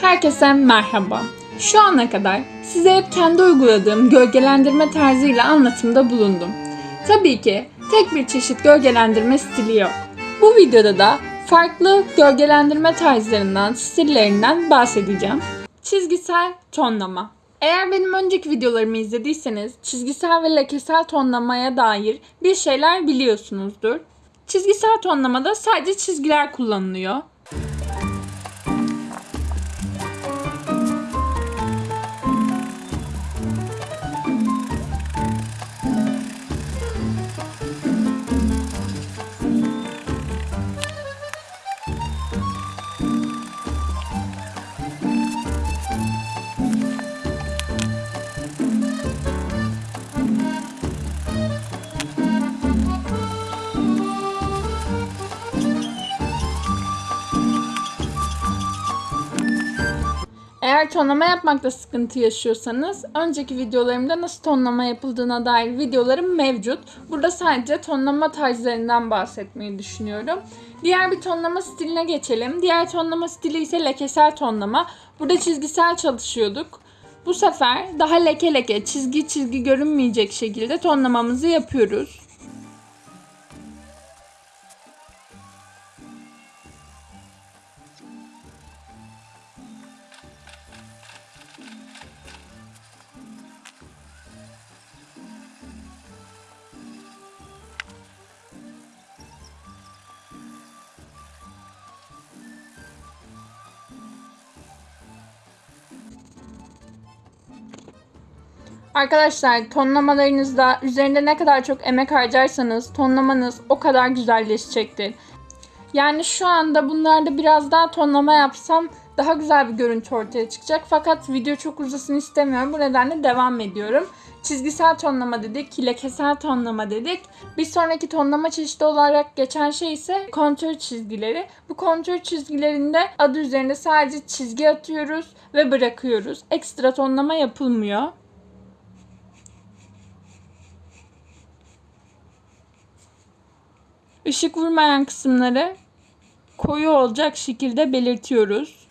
Herkese merhaba. Şu ana kadar size hep kendi uyguladığım gölgelendirme tarzıyla anlatımda bulundum. Tabii ki tek bir çeşit gölgelendirme stili yok. Bu videoda da farklı gölgelendirme tarzlarından, stillerinden bahsedeceğim. Çizgisel tonlama. Eğer benim önceki videolarımı izlediyseniz çizgisel ve lekesel tonlamaya dair bir şeyler biliyorsunuzdur. Çizgisel tonlamada sadece çizgiler kullanılıyor. Eğer tonlama yapmakta sıkıntı yaşıyorsanız önceki videolarımda nasıl tonlama yapıldığına dair videolarım mevcut. Burada sadece tonlama tarzlarından bahsetmeyi düşünüyorum. Diğer bir tonlama stiline geçelim. Diğer tonlama stili ise lekesel tonlama. Burada çizgisel çalışıyorduk. Bu sefer daha leke leke, çizgi çizgi görünmeyecek şekilde tonlamamızı yapıyoruz. Arkadaşlar tonlamalarınızda üzerinde ne kadar çok emek harcarsanız tonlamanız o kadar güzelleşecektir. Yani şu anda bunlarda biraz daha tonlama yapsam daha güzel bir görüntü ortaya çıkacak. Fakat video çok uzasın istemiyorum. Bu nedenle devam ediyorum. Çizgisel tonlama dedik, lekesel tonlama dedik. Bir sonraki tonlama çeşidi olarak geçen şey ise kontür çizgileri. Bu kontür çizgilerinde adı üzerinde sadece çizgi atıyoruz ve bırakıyoruz. Ekstra tonlama yapılmıyor. Işık vurmayan kısımları koyu olacak şekilde belirtiyoruz.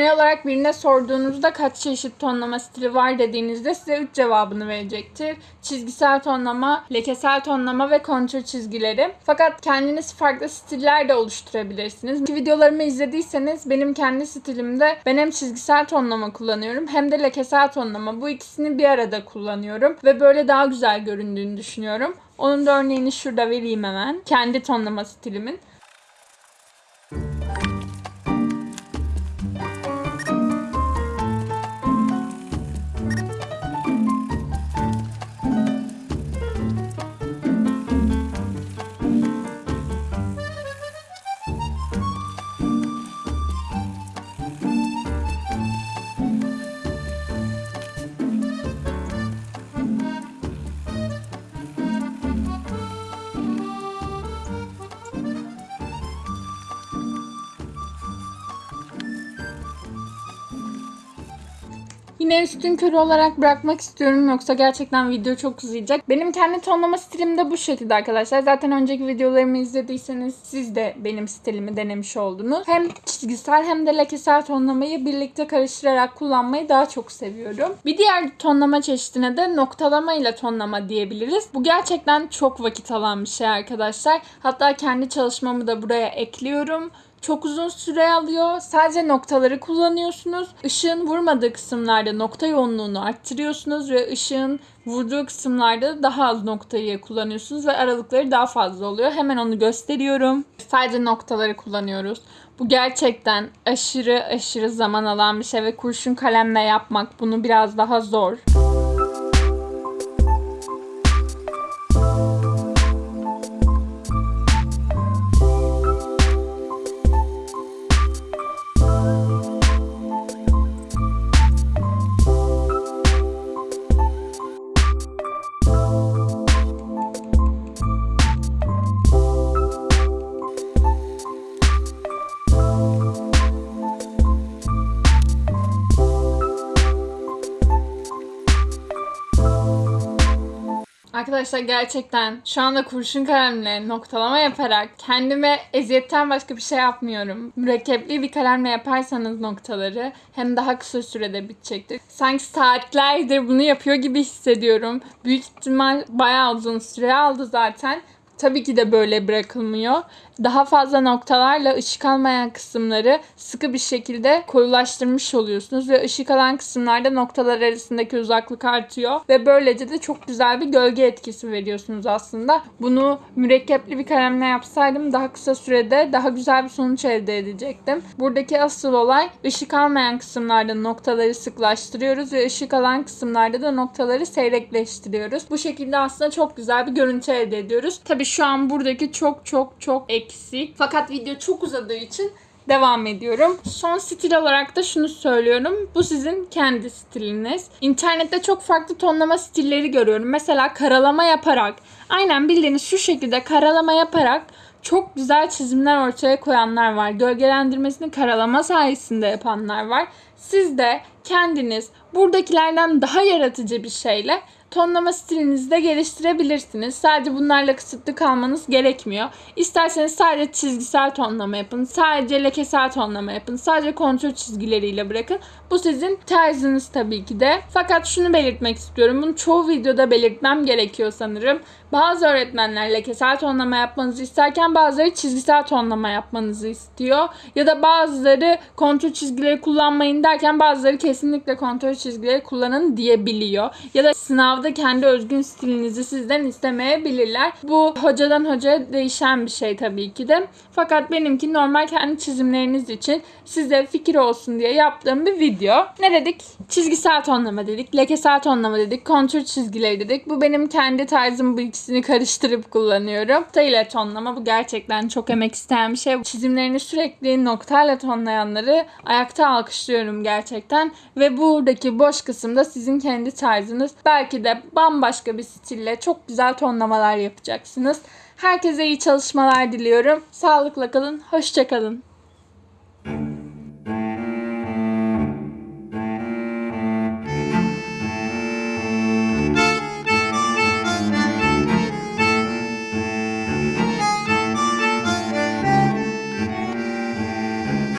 Genel olarak birine sorduğunuzda kaç çeşit tonlama stili var dediğinizde size 3 cevabını verecektir. Çizgisel tonlama, lekesel tonlama ve kontür çizgileri. Fakat kendiniz farklı stiller de oluşturabilirsiniz. Ki videolarımı izlediyseniz benim kendi stilimde ben hem çizgisel tonlama kullanıyorum hem de lekesel tonlama. Bu ikisini bir arada kullanıyorum ve böyle daha güzel göründüğünü düşünüyorum. Onun da örneğini şurada vereyim hemen. Kendi tonlama stilimin. Yine üstün körü olarak bırakmak istiyorum yoksa gerçekten video çok uzayacak. Benim kendi tonlama stilim de bu şekilde arkadaşlar. Zaten önceki videolarımı izlediyseniz siz de benim stilimi denemiş oldunuz. Hem çizgisel hem de lekesel tonlamayı birlikte karıştırarak kullanmayı daha çok seviyorum. Bir diğer tonlama çeşidine de noktalama ile tonlama diyebiliriz. Bu gerçekten çok vakit alan bir şey arkadaşlar. Hatta kendi çalışmamı da buraya ekliyorum. Çok uzun süre alıyor. Sadece noktaları kullanıyorsunuz. Işığın vurmadığı kısımlarda nokta yoğunluğunu arttırıyorsunuz ve ışığın vurduğu kısımlarda daha az noktayı kullanıyorsunuz ve aralıkları daha fazla oluyor. Hemen onu gösteriyorum. Sadece noktaları kullanıyoruz. Bu gerçekten aşırı aşırı zaman alan bir şey ve kurşun kalemle yapmak bunu biraz daha zor. Arkadaşlar gerçekten şu anda kurşun kalemle noktalama yaparak kendime eziyetten başka bir şey yapmıyorum. Mürekkepli bir kalemle yaparsanız noktaları hem daha kısa sürede bitecektir. Sanki saatlerdir bunu yapıyor gibi hissediyorum. Büyük ihtimal bayağı uzun süre aldı zaten. Tabii ki de böyle bırakılmıyor. Daha fazla noktalarla ışık almayan kısımları sıkı bir şekilde koyulaştırmış oluyorsunuz ve ışık alan kısımlarda noktalar arasındaki uzaklık artıyor ve böylece de çok güzel bir gölge etkisi veriyorsunuz aslında. Bunu mürekkepli bir kalemle yapsaydım daha kısa sürede daha güzel bir sonuç elde edecektim. Buradaki asıl olay ışık almayan kısımlarda noktaları sıklaştırıyoruz ve ışık alan kısımlarda da noktaları seyrekleştiriyoruz. Bu şekilde aslında çok güzel bir görüntü elde ediyoruz. Tabii şu an buradaki çok çok çok eksik. Fakat video çok uzadığı için devam ediyorum. Son stil olarak da şunu söylüyorum. Bu sizin kendi stiliniz. İnternette çok farklı tonlama stilleri görüyorum. Mesela karalama yaparak, aynen bildiğiniz şu şekilde karalama yaparak çok güzel çizimler ortaya koyanlar var. Gölgelendirmesini karalama sayesinde yapanlar var. Siz de kendiniz buradakilerden daha yaratıcı bir şeyle tonlama stilinizi de geliştirebilirsiniz. Sadece bunlarla kısıtlı kalmanız gerekmiyor. İsterseniz sadece çizgisel tonlama yapın. Sadece lekesel tonlama yapın. Sadece kontrol çizgileriyle bırakın. Bu sizin tarzınız tabii ki de. Fakat şunu belirtmek istiyorum. Bunu çoğu videoda belirtmem gerekiyor sanırım. Bazı öğretmenler lekesel tonlama yapmanızı isterken bazıları çizgisel tonlama yapmanızı istiyor. Ya da bazıları kontrol çizgileri kullanmayın derken bazıları kesinlikle kontrol çizgileri kullanın diyebiliyor. Ya da sınavda kendi özgün stilinizi sizden istemeyebilirler. Bu hocadan hocaya değişen bir şey tabii ki de. Fakat benimki normal kendi çizimleriniz için size fikir olsun diye yaptığım bir video. Ne dedik? Çizgisel tonlama dedik, lekesel tonlama dedik, kontrol çizgileri dedik. Bu benim kendi tarzım bu ikisini karıştırıp kullanıyorum. İle tonlama bu gerçekten çok emek isteyen bir şey. Çizimlerini sürekli noktayla tonlayanları ayakta alkışlıyorum gerçekten. Ve buradaki boş kısımda sizin kendi tarzınız. Belki de bambaşka bir stille çok güzel tonlamalar yapacaksınız. Herkese iyi çalışmalar diliyorum. Sağlıkla kalın, hoşça kalın.